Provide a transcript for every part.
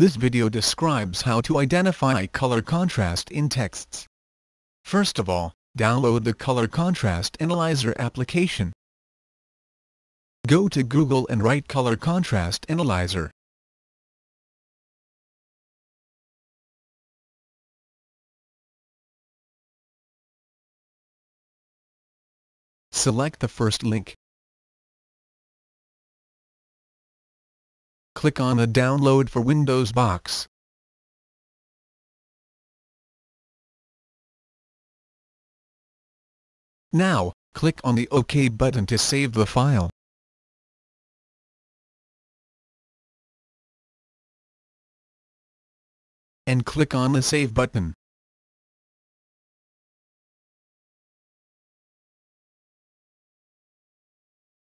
This video describes how to identify color contrast in texts. First of all, download the Color Contrast Analyzer application. Go to Google and write Color Contrast Analyzer. Select the first link. Click on the Download for Windows box. Now, click on the OK button to save the file. And click on the Save button.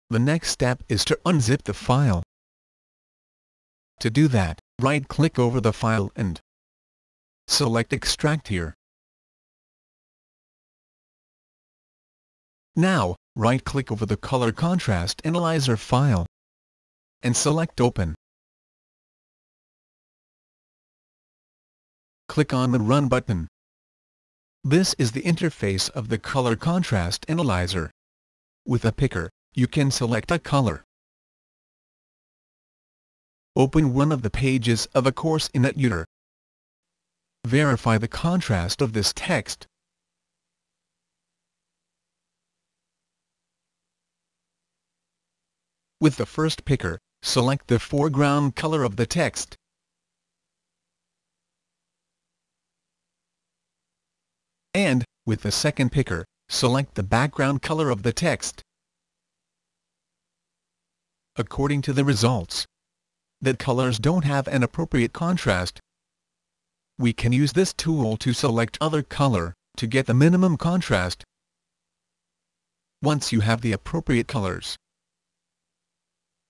The next step is to unzip the file. To do that, right-click over the file and select Extract here. Now, right-click over the Color Contrast Analyzer file and select Open. Click on the Run button. This is the interface of the Color Contrast Analyzer. With a picker, you can select a color. Open one of the pages of a course in EtuDer. Verify the contrast of this text. With the first picker, select the foreground color of the text. And, with the second picker, select the background color of the text according to the results. That colors don't have an appropriate contrast. We can use this tool to select other color, to get the minimum contrast. Once you have the appropriate colors,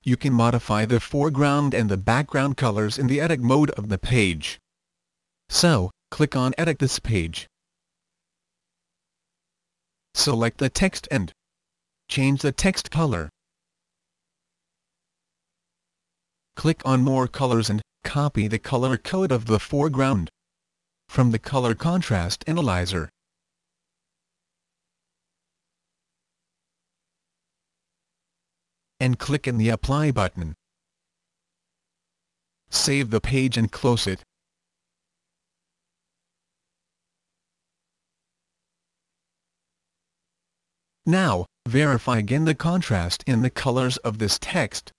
you can modify the foreground and the background colors in the edit mode of the page. So, click on Edit this page. Select the text and change the text color. Click on More Colors and copy the color code of the foreground from the Color Contrast Analyzer. and click in the Apply button. Save the page and close it. Now, verify again the contrast in the colors of this text.